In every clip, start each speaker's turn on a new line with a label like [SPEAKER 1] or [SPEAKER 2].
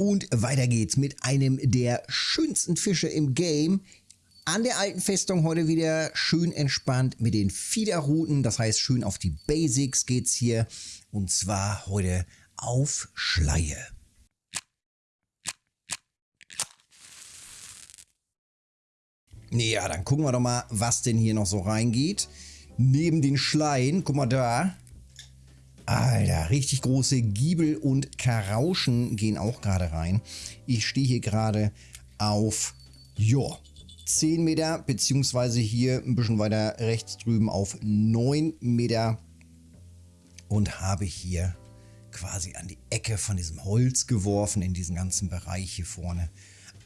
[SPEAKER 1] Und weiter geht's mit einem der schönsten Fische im Game. An der alten Festung heute wieder schön entspannt mit den Fiederrouten. Das heißt, schön auf die Basics geht's hier. Und zwar heute auf Schleie. Ja, dann gucken wir doch mal, was denn hier noch so reingeht. Neben den Schleien, guck mal da, Alter, richtig große Giebel und Karauschen gehen auch gerade rein. Ich stehe hier gerade auf, ja, 10 Meter, beziehungsweise hier ein bisschen weiter rechts drüben auf 9 Meter und habe hier quasi an die Ecke von diesem Holz geworfen, in diesen ganzen Bereich hier vorne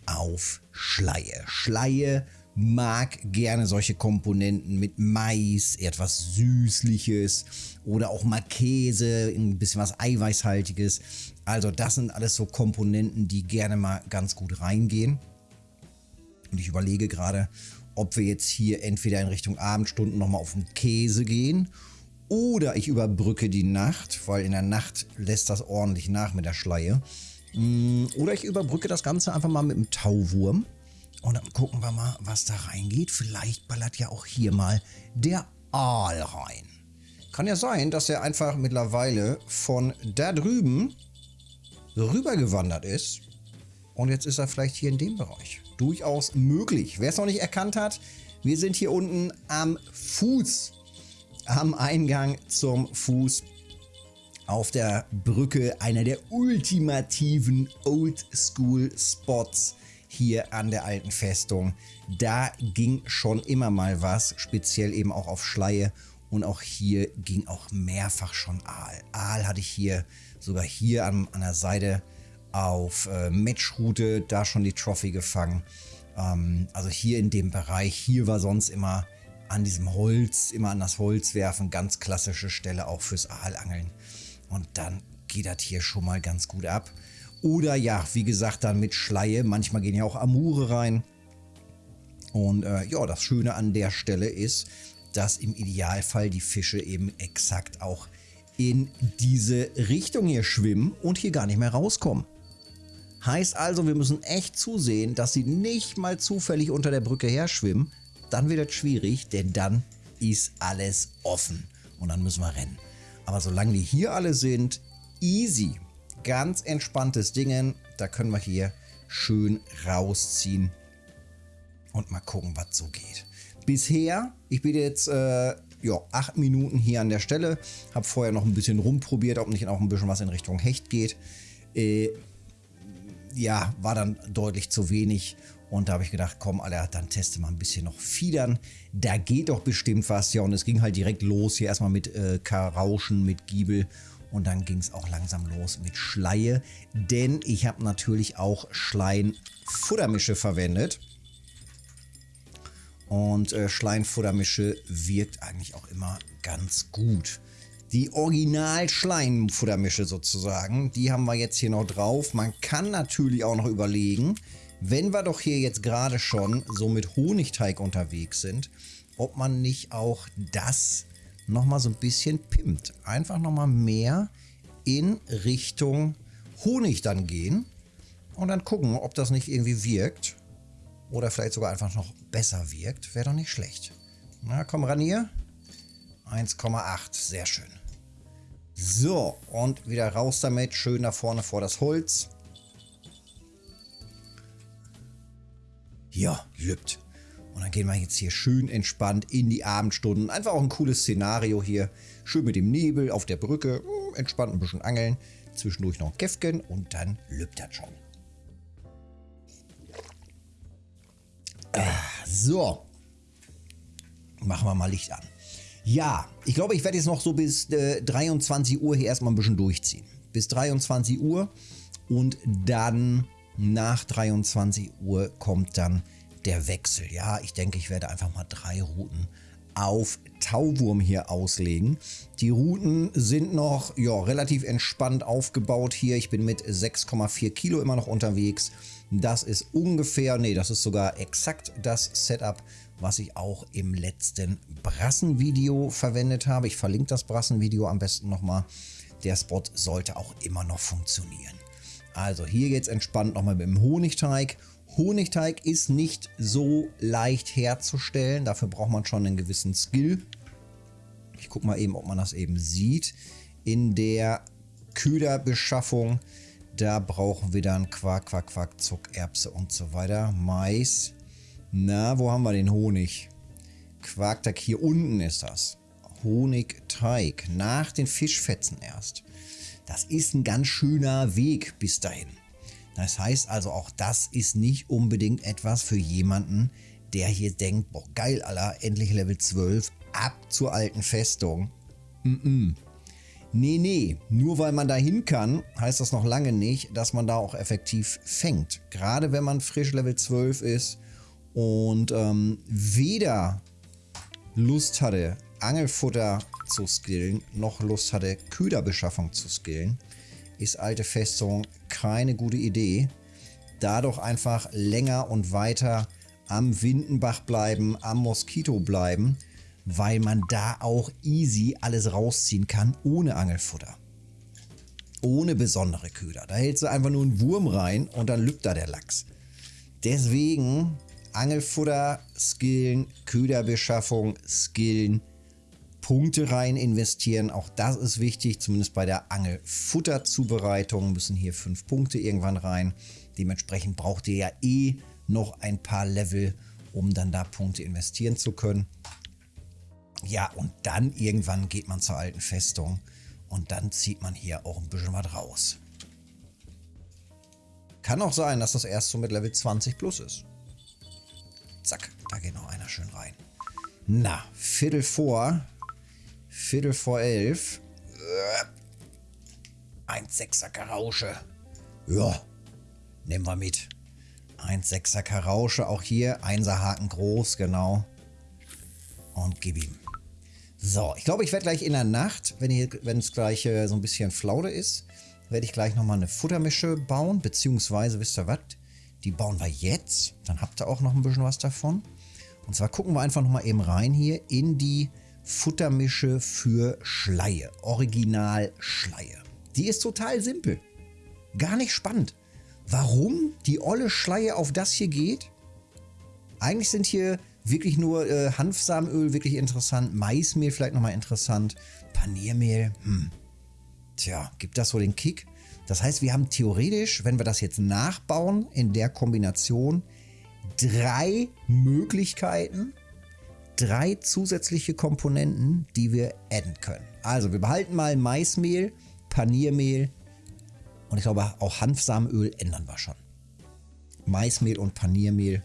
[SPEAKER 1] auf Schleie. Schleie mag gerne solche Komponenten mit Mais, etwas Süßliches oder auch mal Käse, ein bisschen was Eiweißhaltiges. Also das sind alles so Komponenten, die gerne mal ganz gut reingehen. Und ich überlege gerade, ob wir jetzt hier entweder in Richtung Abendstunden nochmal auf den Käse gehen oder ich überbrücke die Nacht, weil in der Nacht lässt das ordentlich nach mit der Schleie. Mm, oder ich überbrücke das Ganze einfach mal mit dem Tauwurm. Und dann gucken wir mal, was da reingeht. Vielleicht ballert ja auch hier mal der Aal rein. Kann ja sein, dass er einfach mittlerweile von da drüben rübergewandert ist. Und jetzt ist er vielleicht hier in dem Bereich. Durchaus möglich. Wer es noch nicht erkannt hat, wir sind hier unten am Fuß. Am Eingang zum Fuß auf der Brücke einer der ultimativen Oldschool-Spots hier an der alten Festung. Da ging schon immer mal was, speziell eben auch auf Schleie und auch hier ging auch mehrfach schon Aal. Aal hatte ich hier sogar hier an, an der Seite auf äh, Matchroute da schon die Trophy gefangen. Ähm, also hier in dem Bereich, hier war sonst immer an diesem Holz, immer an das Holz werfen, ganz klassische Stelle auch fürs Aalangeln. Und dann geht das hier schon mal ganz gut ab. Oder ja, wie gesagt, dann mit Schleie. Manchmal gehen ja auch Amure rein. Und äh, ja, das Schöne an der Stelle ist, dass im Idealfall die Fische eben exakt auch in diese Richtung hier schwimmen und hier gar nicht mehr rauskommen. Heißt also, wir müssen echt zusehen, dass sie nicht mal zufällig unter der Brücke her schwimmen. Dann wird es schwierig, denn dann ist alles offen und dann müssen wir rennen. Aber solange die hier alle sind, easy ganz entspanntes Dingen. Da können wir hier schön rausziehen und mal gucken, was so geht. Bisher, ich bin jetzt äh, ja, acht Minuten hier an der Stelle, habe vorher noch ein bisschen rumprobiert, ob nicht auch ein bisschen was in Richtung Hecht geht. Äh, ja, war dann deutlich zu wenig und da habe ich gedacht, komm, Alter, dann teste mal ein bisschen noch Fiedern. Da geht doch bestimmt was. Ja, und es ging halt direkt los hier erstmal mit äh, Karauschen, mit Giebel und dann ging es auch langsam los mit Schleie, denn ich habe natürlich auch Schleien-Futtermische verwendet. Und äh, Schleien-Futtermische wirkt eigentlich auch immer ganz gut. Die Original-Schleien-Futtermische sozusagen, die haben wir jetzt hier noch drauf. Man kann natürlich auch noch überlegen, wenn wir doch hier jetzt gerade schon so mit Honigteig unterwegs sind, ob man nicht auch das nochmal so ein bisschen pimmt. Einfach nochmal mehr in Richtung Honig dann gehen und dann gucken, ob das nicht irgendwie wirkt oder vielleicht sogar einfach noch besser wirkt. Wäre doch nicht schlecht. Na, komm ran hier. 1,8. Sehr schön. So, und wieder raus damit. Schön da vorne vor das Holz. Ja, lübt. Und dann gehen wir jetzt hier schön entspannt in die Abendstunden. Einfach auch ein cooles Szenario hier. Schön mit dem Nebel auf der Brücke. Hm, entspannt ein bisschen angeln. Zwischendurch noch ein Käffchen und dann lübt das schon. Ah, so. Machen wir mal Licht an. Ja, ich glaube, ich werde jetzt noch so bis äh, 23 Uhr hier erstmal ein bisschen durchziehen. Bis 23 Uhr und dann nach 23 Uhr kommt dann der Wechsel. Ja, ich denke, ich werde einfach mal drei Routen auf Tauwurm hier auslegen. Die Routen sind noch ja, relativ entspannt aufgebaut hier. Ich bin mit 6,4 Kilo immer noch unterwegs. Das ist ungefähr, nee, das ist sogar exakt das Setup, was ich auch im letzten Brassenvideo verwendet habe. Ich verlinke das Brassenvideo am besten nochmal. Der Spot sollte auch immer noch funktionieren. Also hier geht es entspannt nochmal mit dem Honigteig. Honigteig ist nicht so leicht herzustellen. Dafür braucht man schon einen gewissen Skill. Ich gucke mal eben, ob man das eben sieht. In der Köderbeschaffung, da brauchen wir dann Quark, Quark, Quark, Zuck, Erbse und so weiter. Mais. Na, wo haben wir den Honig? Quarkteig, hier unten ist das. Honigteig, nach den Fischfetzen erst. Das ist ein ganz schöner Weg bis dahin. Das heißt also, auch das ist nicht unbedingt etwas für jemanden, der hier denkt, boah geil, Alter, endlich Level 12, ab zur alten Festung. Mm -mm. Nee, nee, nur weil man da hin kann, heißt das noch lange nicht, dass man da auch effektiv fängt. Gerade wenn man frisch Level 12 ist und ähm, weder Lust hatte, Angelfutter zu skillen, noch Lust hatte, Köderbeschaffung zu skillen, ist alte Festung keine gute Idee. Da doch einfach länger und weiter am Windenbach bleiben, am Moskito bleiben, weil man da auch easy alles rausziehen kann ohne Angelfutter. Ohne besondere Köder. Da hältst du einfach nur einen Wurm rein und dann lübt da der Lachs. Deswegen Angelfutter skillen, Köderbeschaffung skillen, Punkte rein investieren. Auch das ist wichtig, zumindest bei der Angelfutterzubereitung müssen hier fünf Punkte irgendwann rein. Dementsprechend braucht ihr ja eh noch ein paar Level, um dann da Punkte investieren zu können. Ja, und dann irgendwann geht man zur alten Festung und dann zieht man hier auch ein bisschen was raus. Kann auch sein, dass das erst so mit Level 20 plus ist. Zack, da geht noch einer schön rein. Na, Viertel vor Viertel vor elf. Ein Sechser Karausche. Ja, nehmen wir mit. Ein Sechser Karausche, auch hier. Einser Haken groß, genau. Und gib ihm. So, ich glaube, ich werde gleich in der Nacht, wenn es gleich äh, so ein bisschen Flaude ist, werde ich gleich nochmal eine Futtermische bauen. Beziehungsweise, wisst ihr was? Die bauen wir jetzt. Dann habt ihr auch noch ein bisschen was davon. Und zwar gucken wir einfach nochmal eben rein hier in die Futtermische für Schleie. Original Schleie. Die ist total simpel. Gar nicht spannend. Warum die olle Schleie auf das hier geht? Eigentlich sind hier wirklich nur äh, Hanfsamenöl wirklich interessant, Maismehl vielleicht nochmal interessant, Paniermehl, hm. Tja, gibt das so den Kick? Das heißt, wir haben theoretisch, wenn wir das jetzt nachbauen in der Kombination, drei Möglichkeiten, drei zusätzliche Komponenten, die wir adden können. Also wir behalten mal Maismehl, Paniermehl und ich glaube auch Hanfsamenöl ändern wir schon. Maismehl und Paniermehl,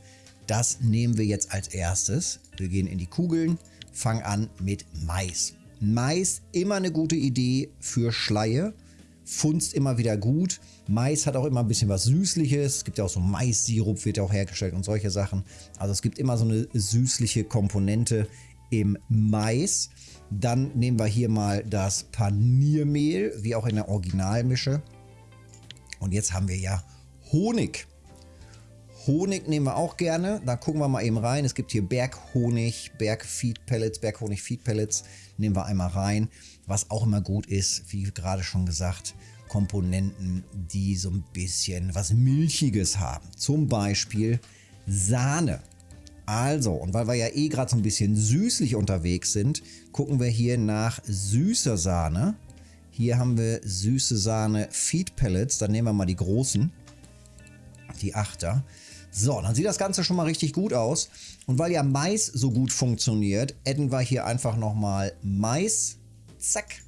[SPEAKER 1] das nehmen wir jetzt als erstes. Wir gehen in die Kugeln, fangen an mit Mais. Mais immer eine gute Idee für Schleie funzt immer wieder gut. Mais hat auch immer ein bisschen was Süßliches. Es gibt ja auch so Mais-Sirup, wird ja auch hergestellt und solche Sachen. Also es gibt immer so eine süßliche Komponente im Mais. Dann nehmen wir hier mal das Paniermehl, wie auch in der Originalmische. Und jetzt haben wir ja Honig. Honig nehmen wir auch gerne. Da gucken wir mal eben rein. Es gibt hier Berghonig, Bergfeed-Pellets, Berghonig-Feed-Pellets. Nehmen wir einmal rein. Was auch immer gut ist, wie gerade schon gesagt, Komponenten, die so ein bisschen was Milchiges haben. Zum Beispiel Sahne. Also, und weil wir ja eh gerade so ein bisschen süßlich unterwegs sind, gucken wir hier nach süßer Sahne. Hier haben wir süße Sahne Feed Pellets. Dann nehmen wir mal die großen, die Achter. So, dann sieht das Ganze schon mal richtig gut aus. Und weil ja Mais so gut funktioniert, adden wir hier einfach nochmal Mais. Zack.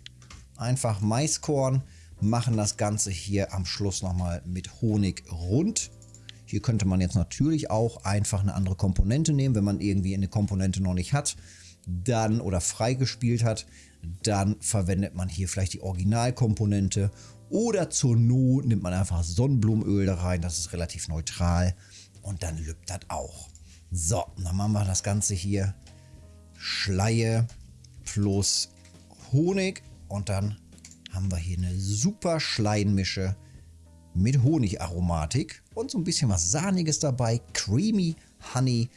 [SPEAKER 1] Einfach Maiskorn. Machen das Ganze hier am Schluss nochmal mit Honig rund. Hier könnte man jetzt natürlich auch einfach eine andere Komponente nehmen, wenn man irgendwie eine Komponente noch nicht hat dann oder freigespielt hat, dann verwendet man hier vielleicht die Originalkomponente oder zur Not nimmt man einfach Sonnenblumenöl da rein, das ist relativ neutral und dann lübt das auch. So, dann machen wir das Ganze hier Schleie plus Honig und dann haben wir hier eine super Schleienmische mit Honigaromatik und so ein bisschen was Sahniges dabei. Creamy Honey,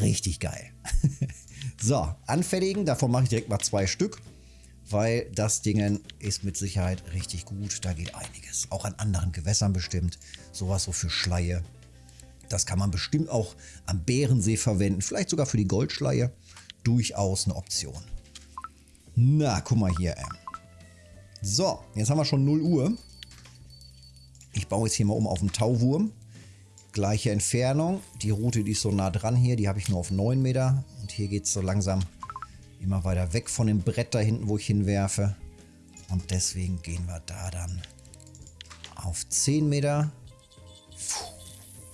[SPEAKER 1] richtig geil. so, anfertigen, davon mache ich direkt mal zwei Stück. weil das Ding ist mit Sicherheit richtig gut. Da geht einiges. Auch an anderen Gewässern bestimmt. Sowas so für Schleie. Das kann man bestimmt auch am Bärensee verwenden. Vielleicht sogar für die Goldschleie. Durchaus eine Option. Na, guck mal hier. So, jetzt haben wir schon 0 Uhr. Ich baue jetzt hier mal um auf den Tauwurm. Gleiche Entfernung. Die Route, die ist so nah dran hier, die habe ich nur auf 9 Meter. Und hier geht es so langsam immer weiter weg von dem Brett da hinten, wo ich hinwerfe. Und deswegen gehen wir da dann auf 10 Meter.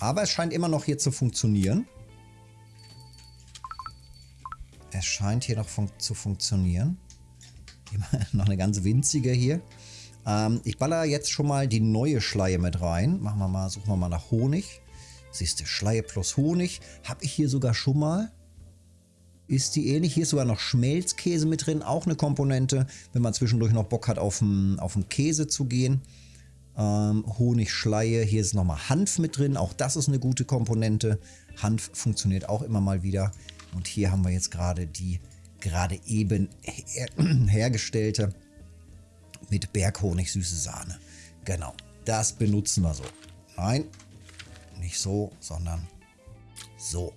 [SPEAKER 1] Aber es scheint immer noch hier zu funktionieren. Es scheint hier noch fun zu funktionieren. noch eine ganz winzige hier. Ähm, ich baller jetzt schon mal die neue Schleie mit rein. Machen wir mal, suchen wir mal nach Honig. Siehst du, Schleie plus Honig. Habe ich hier sogar schon mal. Ist die ähnlich? Hier ist sogar noch Schmelzkäse mit drin, auch eine Komponente, wenn man zwischendurch noch Bock hat, auf den Käse zu gehen. Ähm, Honigschleie, hier ist nochmal Hanf mit drin, auch das ist eine gute Komponente. Hanf funktioniert auch immer mal wieder. Und hier haben wir jetzt gerade die gerade eben her hergestellte mit Berghonig süße Sahne. Genau, das benutzen wir so. Nein, nicht so, sondern so.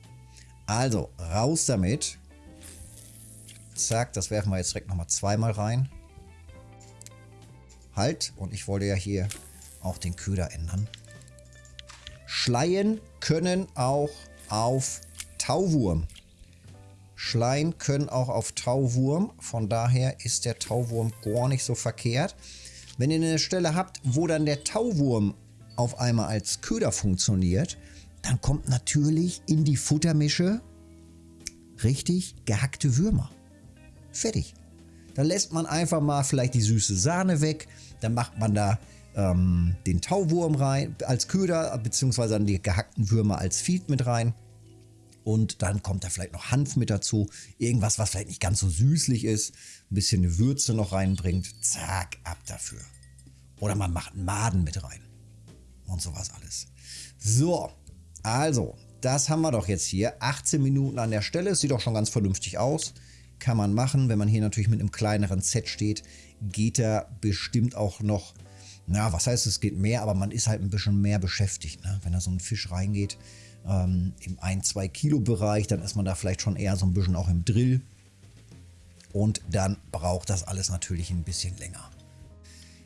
[SPEAKER 1] Also, raus damit. Zack, das werfen wir jetzt direkt nochmal zweimal rein. Halt, und ich wollte ja hier auch den Köder ändern. Schleien können auch auf Tauwurm. Schleien können auch auf Tauwurm. Von daher ist der Tauwurm gar nicht so verkehrt. Wenn ihr eine Stelle habt, wo dann der Tauwurm auf einmal als Köder funktioniert, dann kommt natürlich in die Futtermische richtig gehackte Würmer. Fertig. Dann lässt man einfach mal vielleicht die süße Sahne weg. Dann macht man da ähm, den Tauwurm rein als Köder, beziehungsweise dann die gehackten Würmer als Feed mit rein. Und dann kommt da vielleicht noch Hanf mit dazu. Irgendwas, was vielleicht nicht ganz so süßlich ist. Ein bisschen eine Würze noch reinbringt. Zack, ab dafür. Oder man macht einen Maden mit rein. Und sowas alles. So, also, das haben wir doch jetzt hier. 18 Minuten an der Stelle. Sieht doch schon ganz vernünftig aus. Kann man machen. Wenn man hier natürlich mit einem kleineren Set steht, geht da bestimmt auch noch, na, was heißt es geht mehr, aber man ist halt ein bisschen mehr beschäftigt. Ne? Wenn da so ein Fisch reingeht ähm, im 1-2 Kilo Bereich, dann ist man da vielleicht schon eher so ein bisschen auch im Drill. Und dann braucht das alles natürlich ein bisschen länger.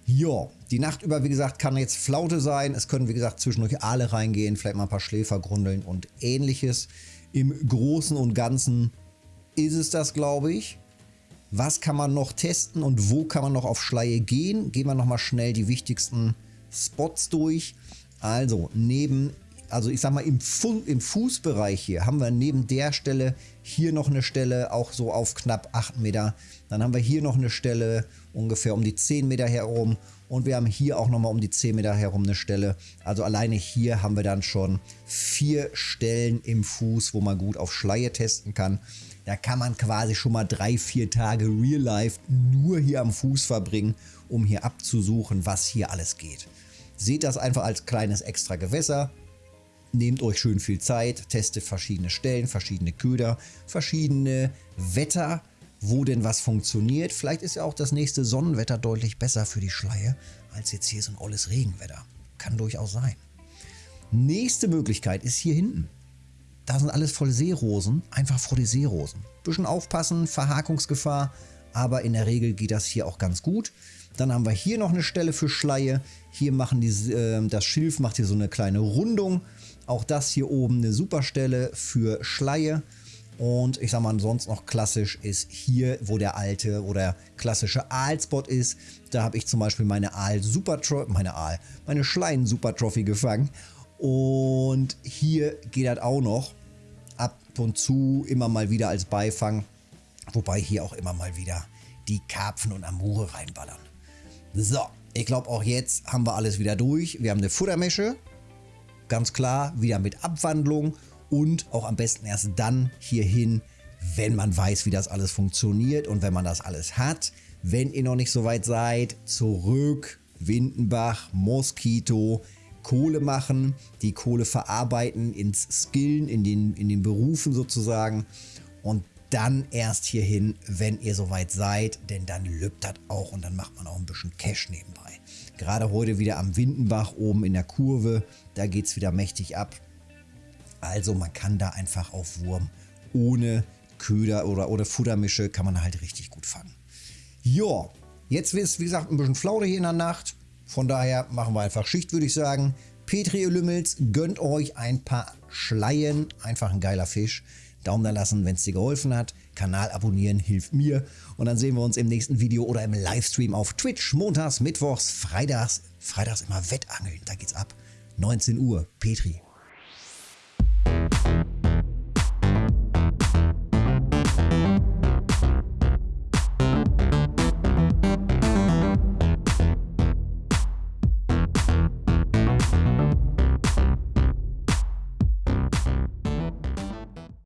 [SPEAKER 1] Ja, die Nacht über, wie gesagt, kann jetzt Flaute sein. Es können, wie gesagt, zwischendurch Aale reingehen, vielleicht mal ein paar Schläfergrundeln und ähnliches. Im Großen und Ganzen ist es das, glaube ich. Was kann man noch testen und wo kann man noch auf Schleie gehen? Gehen wir nochmal schnell die wichtigsten Spots durch. Also, neben also ich sag mal im, Fu im Fußbereich hier haben wir neben der Stelle hier noch eine Stelle, auch so auf knapp 8 Meter. Dann haben wir hier noch eine Stelle ungefähr um die 10 Meter herum und wir haben hier auch nochmal um die 10 Meter herum eine Stelle. Also alleine hier haben wir dann schon vier Stellen im Fuß, wo man gut auf Schleie testen kann. Da kann man quasi schon mal drei, vier Tage Real Life nur hier am Fuß verbringen, um hier abzusuchen, was hier alles geht. Seht das einfach als kleines extra Gewässer. Nehmt euch schön viel Zeit, testet verschiedene Stellen, verschiedene Köder, verschiedene Wetter, wo denn was funktioniert. Vielleicht ist ja auch das nächste Sonnenwetter deutlich besser für die Schleie, als jetzt hier so ein olles Regenwetter. Kann durchaus sein. Nächste Möglichkeit ist hier hinten. Da sind alles voll Seerosen, einfach vor die Seerosen. Bisschen aufpassen, Verhakungsgefahr, aber in der Regel geht das hier auch ganz gut. Dann haben wir hier noch eine Stelle für Schleie. Hier machen die, äh, das Schilf macht hier so eine kleine Rundung auch das hier oben eine super Stelle für Schleie. Und ich sag mal, sonst noch klassisch ist hier, wo der alte oder klassische Aalspot ist. Da habe ich zum Beispiel meine Aal Super Trophy, meine Aal, meine Schleien Super Trophy gefangen. Und hier geht das auch noch und zu immer mal wieder als Beifang. Wobei hier auch immer mal wieder die Karpfen und Amure reinballern. So, ich glaube auch jetzt haben wir alles wieder durch. Wir haben eine Futtermesche, Ganz klar, wieder mit Abwandlung und auch am besten erst dann hierhin, wenn man weiß, wie das alles funktioniert und wenn man das alles hat. Wenn ihr noch nicht so weit seid, zurück, Windenbach, Moskito, Kohle machen, die Kohle verarbeiten ins Skillen, in den, in den Berufen sozusagen. Und dann erst hierhin, wenn ihr soweit seid, denn dann lübt das auch und dann macht man auch ein bisschen Cash nebenbei. Gerade heute wieder am Windenbach oben in der Kurve, da geht es wieder mächtig ab. Also man kann da einfach auf Wurm ohne Köder oder, oder Futtermische kann man halt richtig gut fangen. Ja, jetzt ist wie gesagt ein bisschen Flaude hier in der Nacht. Von daher machen wir einfach Schicht, würde ich sagen. Petri Lümmels, gönnt euch ein paar Schleien. Einfach ein geiler Fisch. Daumen da lassen, wenn es dir geholfen hat. Kanal abonnieren hilft mir. Und dann sehen wir uns im nächsten Video oder im Livestream auf Twitch. Montags, Mittwochs, Freitags. Freitags immer Wettangeln, da geht's ab. 19 Uhr. Petri,